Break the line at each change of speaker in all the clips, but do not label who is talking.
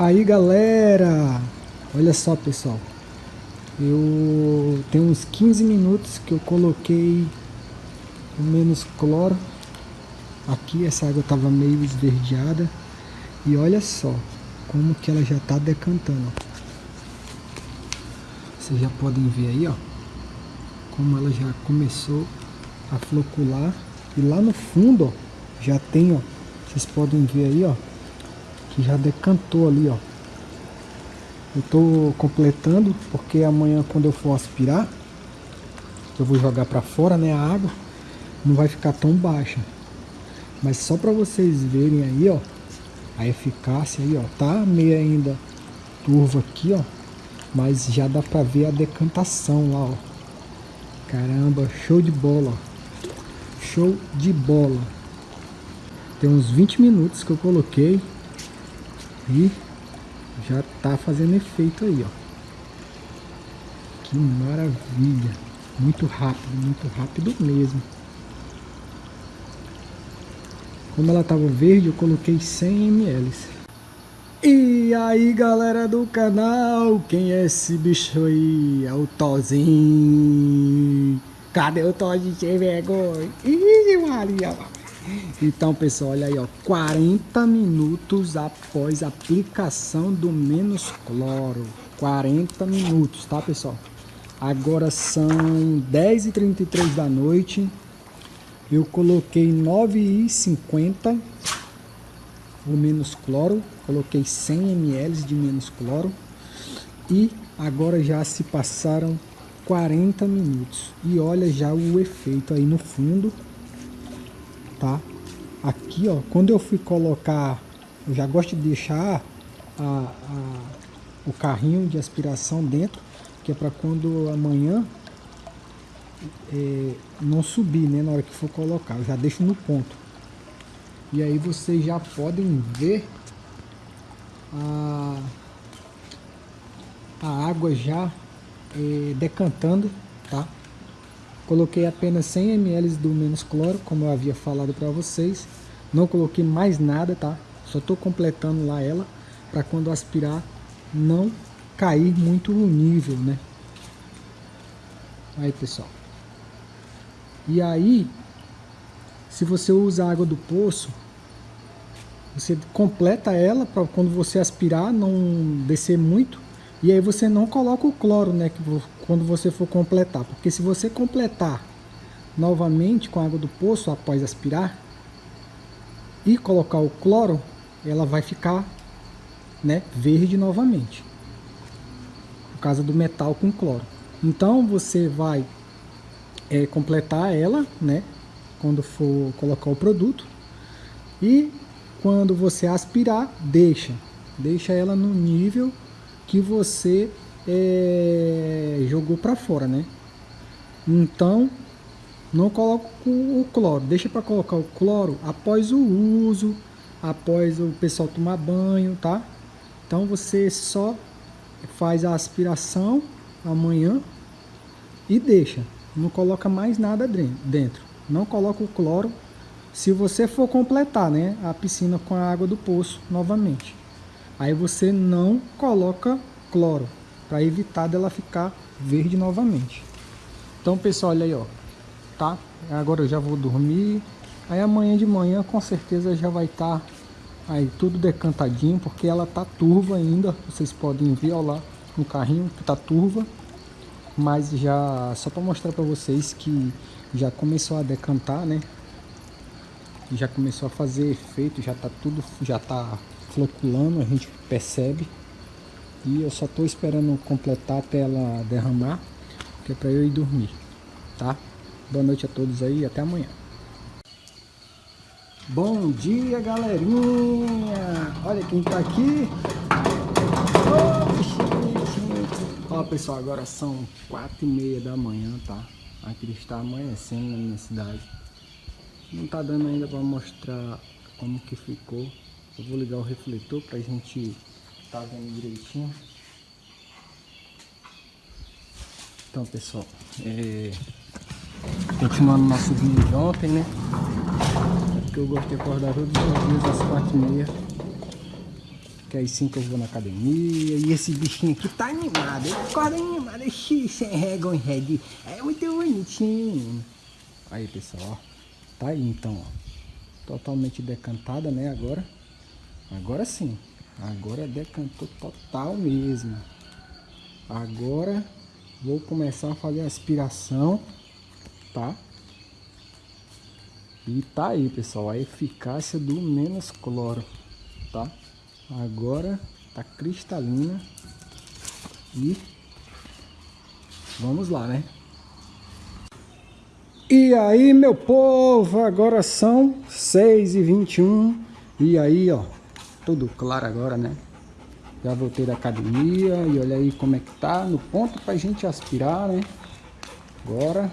Aí galera, olha só pessoal, eu tenho uns 15 minutos que eu coloquei o menos cloro. Aqui, essa água estava meio esverdeada. E olha só como que ela já está decantando, vocês já podem ver aí ó, como ela já começou a flocular. E lá no fundo ó, já tem ó, vocês podem ver aí ó, que já decantou ali, ó. Eu tô completando porque amanhã quando eu for aspirar, eu vou jogar para fora, né, a água, não vai ficar tão baixa. Mas só para vocês verem aí, ó, a eficácia aí, ó, tá meio ainda turva aqui, ó, mas já dá para ver a decantação lá, ó. Caramba, show de bola, Show de bola. Tem uns 20 minutos que eu coloquei e já tá fazendo efeito aí, ó. Que maravilha. Muito rápido, muito rápido mesmo. Como ela tava verde, eu coloquei 100 ml. E aí, galera do canal, quem é esse bicho aí? É o Tozinho. Cadê o Tozinho sem vergonha? Ih, Maria, então, pessoal, olha aí, ó, 40 minutos após a aplicação do menos cloro. 40 minutos, tá, pessoal? Agora são 10h33 da noite. Eu coloquei 9,50 o menos cloro. Coloquei 100 ml de menos cloro. E agora já se passaram 40 minutos. E olha já o efeito aí no fundo tá? Aqui, ó, quando eu fui colocar, eu já gosto de deixar a, a, o carrinho de aspiração dentro, que é para quando amanhã é, não subir, né, na hora que for colocar, eu já deixo no ponto. E aí vocês já podem ver a, a água já é, decantando, tá? Coloquei apenas 100 ml do menos cloro, como eu havia falado para vocês. Não coloquei mais nada, tá? Só estou completando lá ela, para quando aspirar não cair muito no nível, né? Aí, pessoal. E aí, se você usa a água do poço, você completa ela para quando você aspirar não descer muito e aí você não coloca o cloro, né, quando você for completar, porque se você completar novamente com a água do poço após aspirar e colocar o cloro, ela vai ficar, né, verde novamente. Por causa do metal com cloro. Então você vai é, completar ela, né, quando for colocar o produto. E quando você aspirar, deixa, deixa ela no nível que você é, jogou para fora, né? Então, não coloca o cloro, deixa para colocar o cloro após o uso, após o pessoal tomar banho, tá? Então você só faz a aspiração amanhã e deixa, não coloca mais nada dentro, não coloca o cloro se você for completar, né, a piscina com a água do poço novamente. Aí você não coloca cloro, para evitar dela ficar verde novamente. Então pessoal, olha aí ó, tá? Agora eu já vou dormir. Aí amanhã de manhã com certeza já vai estar tá aí tudo decantadinho, porque ela tá turva ainda. Vocês podem ver ó, lá no carrinho que tá turva. Mas já, só para mostrar para vocês que já começou a decantar, né? Já começou a fazer efeito, já tá tudo, já tá floculando, a gente percebe. E eu só estou esperando completar até ela derramar, que é para eu ir dormir, tá? Boa noite a todos aí até amanhã. Bom dia, galerinha! Olha quem tá aqui! Ó, pessoal, agora são quatro e meia da manhã, tá? Aqui está amanhecendo na minha cidade. Não tá dando ainda para mostrar como que ficou. Eu vou ligar o refletor pra gente tá vendo direitinho. Então, pessoal, é... continuando nosso vídeo de ontem, né? É porque eu gosto de acordar todos os dias às quatro e meia. Que aí sim que eu vou na academia. E esse bichinho aqui tá animado. Ele acorda animado. Ixi, sem régua em red. É muito bonitinho. Aí, pessoal, ó. Tá aí então, ó. Totalmente decantada, né, agora. Agora sim. Agora decantou total mesmo. Agora vou começar a fazer a aspiração, tá? E tá aí, pessoal, a eficácia do menos cloro, tá? Agora tá cristalina e vamos lá, né? E aí, meu povo, agora são 6 e 21 e aí, ó, tudo claro agora, né? Já voltei da academia e olha aí como é que tá no ponto pra gente aspirar, né? Agora,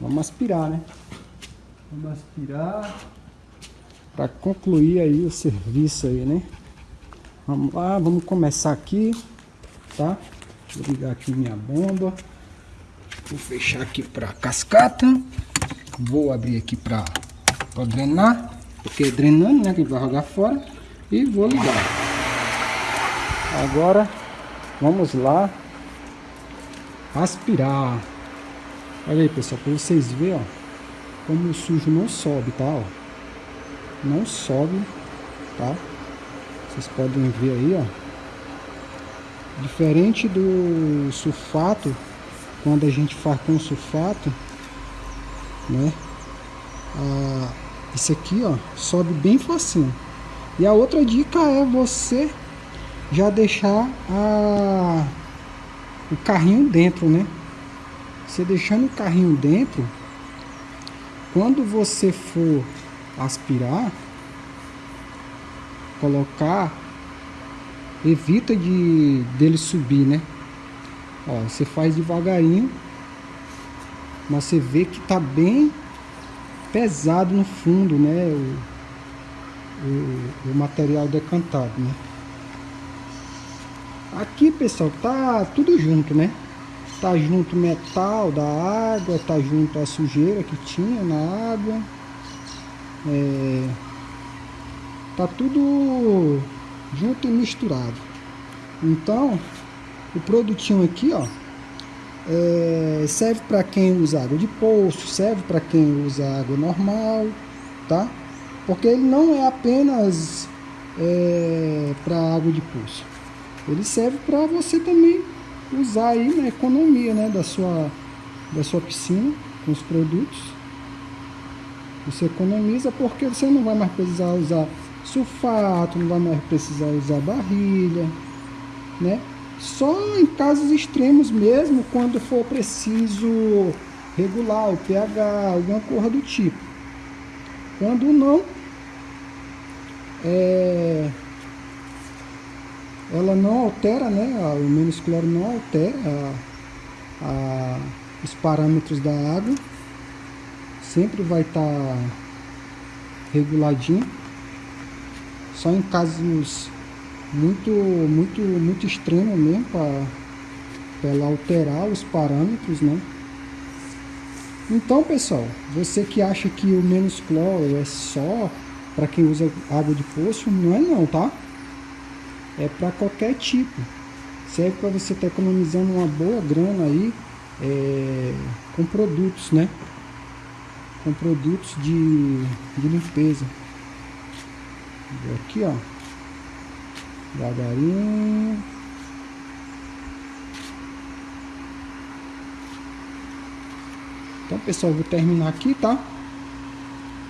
vamos aspirar, né? Vamos aspirar para concluir aí o serviço aí, né? Vamos lá, vamos começar aqui, tá? Vou ligar aqui minha bomba. Vou fechar aqui para cascata. Vou abrir aqui para drenar, porque é drenando, né? Que vai jogar fora. E vou ligar. Agora, vamos lá aspirar. Olha aí, pessoal, para vocês verem, ó como o sujo não sobe, tá? Ó. Não sobe, tá? Vocês podem ver aí, ó. Diferente do sulfato, quando a gente faz com sulfato, né? Ah, esse aqui, ó, sobe bem facinho. E a outra dica é você já deixar a, o carrinho dentro, né? Você deixando o carrinho dentro, quando você for aspirar, colocar, evita de dele subir, né? Ó, você faz devagarinho, mas você vê que tá bem pesado no fundo, né? O, o, o material decantado, né? Aqui, pessoal, tá tudo junto, né? Tá junto metal da água, tá junto a sujeira que tinha na água. É, tá tudo junto e misturado. Então, o produtinho aqui, ó, é, serve para quem usa água de poço, serve para quem usa água normal, tá? Porque ele não é apenas é, para água de poço. Ele serve para você também usar aí na economia né, da, sua, da sua piscina com os produtos. Você economiza porque você não vai mais precisar usar sulfato, não vai mais precisar usar barrilha, né? Só em casos extremos mesmo, quando for preciso regular o pH, alguma coisa do tipo. Quando não, é, ela não altera, né, o menos cloro não altera a, a, os parâmetros da água, sempre vai estar tá reguladinho, só em casos muito, muito, muito extremos mesmo, para ela alterar os parâmetros, né. Então, pessoal, você que acha que o menos cloro é só para quem usa água de poço, não é não, tá? é para qualquer tipo. Serve para você estar tá economizando uma boa grana aí é, com produtos, né? Com produtos de, de limpeza. Aqui, ó. Devagarinho. Então, pessoal, vou terminar aqui, tá?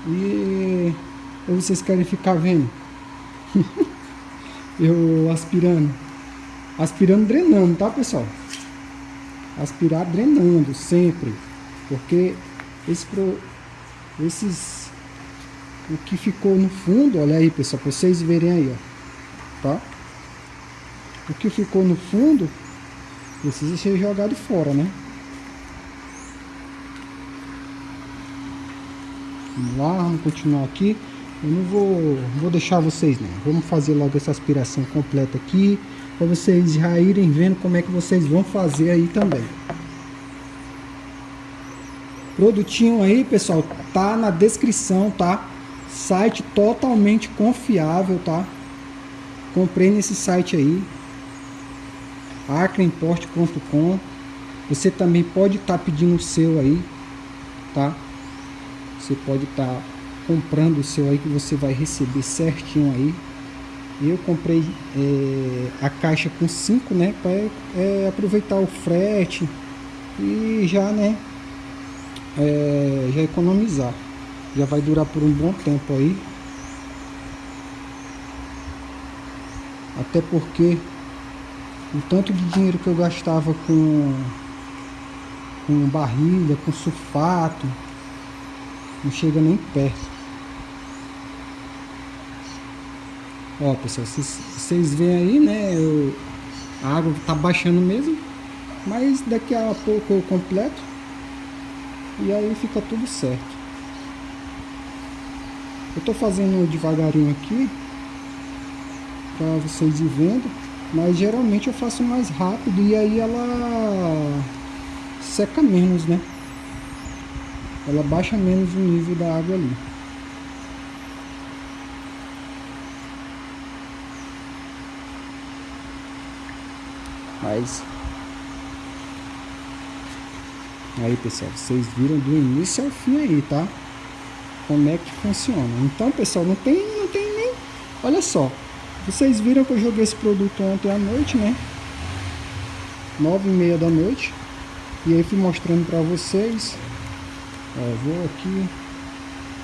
E ou vocês querem ficar vendo? eu aspirando. Aspirando, drenando, tá, pessoal? Aspirar drenando sempre. Porque esse pro, esses... O que ficou no fundo, olha aí, pessoal, pra vocês verem aí, ó. Tá? O que ficou no fundo precisa ser jogado fora, né? Vamos lá, vamos continuar aqui. Eu não vou, vou deixar vocês não. Vamos fazer logo essa aspiração completa aqui. Para vocês já irem vendo como é que vocês vão fazer aí também. Produtinho aí, pessoal, tá na descrição, tá? Site totalmente confiável, tá? Comprei nesse site aí, acreimport.com. Você também pode estar tá pedindo o seu aí, tá? Você pode estar tá comprando o seu aí que você vai receber certinho aí. Eu comprei é, a caixa com 5, né? Para é, aproveitar o frete e já, né? É, já economizar. Já vai durar por um bom tempo aí. Até porque o tanto de dinheiro que eu gastava com, com barriga, com sulfato, não chega nem perto. Ó, pessoal, vocês, veem aí, né? Eu, a água tá baixando mesmo. Mas daqui a pouco eu completo. E aí fica tudo certo. Eu tô fazendo devagarinho aqui. Pra vocês ir vendo. Mas geralmente eu faço mais rápido. E aí ela seca menos, né? Ela baixa menos o nível da água ali. Mas aí pessoal, vocês viram do início ao fim aí, tá? Como é que funciona. Então pessoal, não tem, não tem nem. Olha só, vocês viram que eu joguei esse produto ontem à noite, né? Nove e meia da noite. E aí fui mostrando pra vocês. Ó, vou aqui.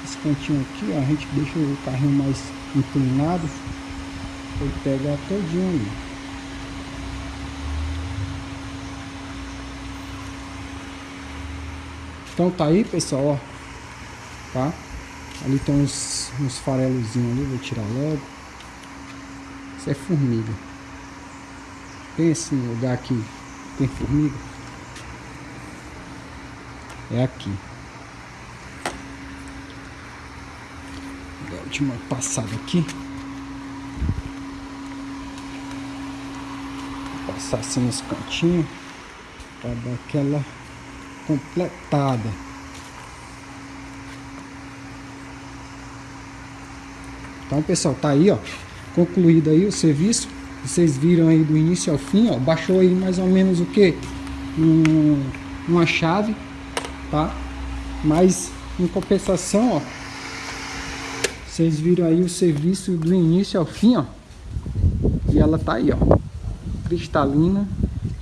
Esse cantinho aqui, ó, a gente deixa o carrinho mais inclinado. Ele pegar todinho ali. Então tá aí, pessoal, ó. Tá? Ali tem uns, uns farelozinhos ali, vou tirar logo. Isso é formiga. Pense no lugar que tem formiga. É aqui. A última passada aqui. Vou passar assim nos cantinhos. Pra dar aquela completada. Então, pessoal, tá aí, ó, concluído aí o serviço. Vocês viram aí do início ao fim, ó, baixou aí mais ou menos o que? Um, uma chave, tá? Mas, em compensação, ó, vocês viram aí o serviço do início ao fim, ó. E ela tá aí, ó, cristalina,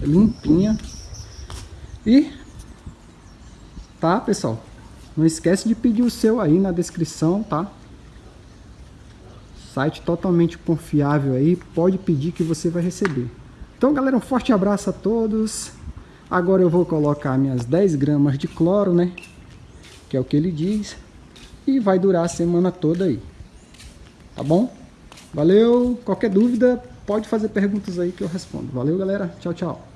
limpinha. E Tá, pessoal? Não esquece de pedir o seu aí na descrição, tá? Site totalmente confiável aí, pode pedir que você vai receber. Então, galera, um forte abraço a todos. Agora eu vou colocar minhas 10 gramas de cloro, né? Que é o que ele diz. E vai durar a semana toda aí. Tá bom? Valeu! Qualquer dúvida, pode fazer perguntas aí que eu respondo. Valeu, galera. Tchau, tchau.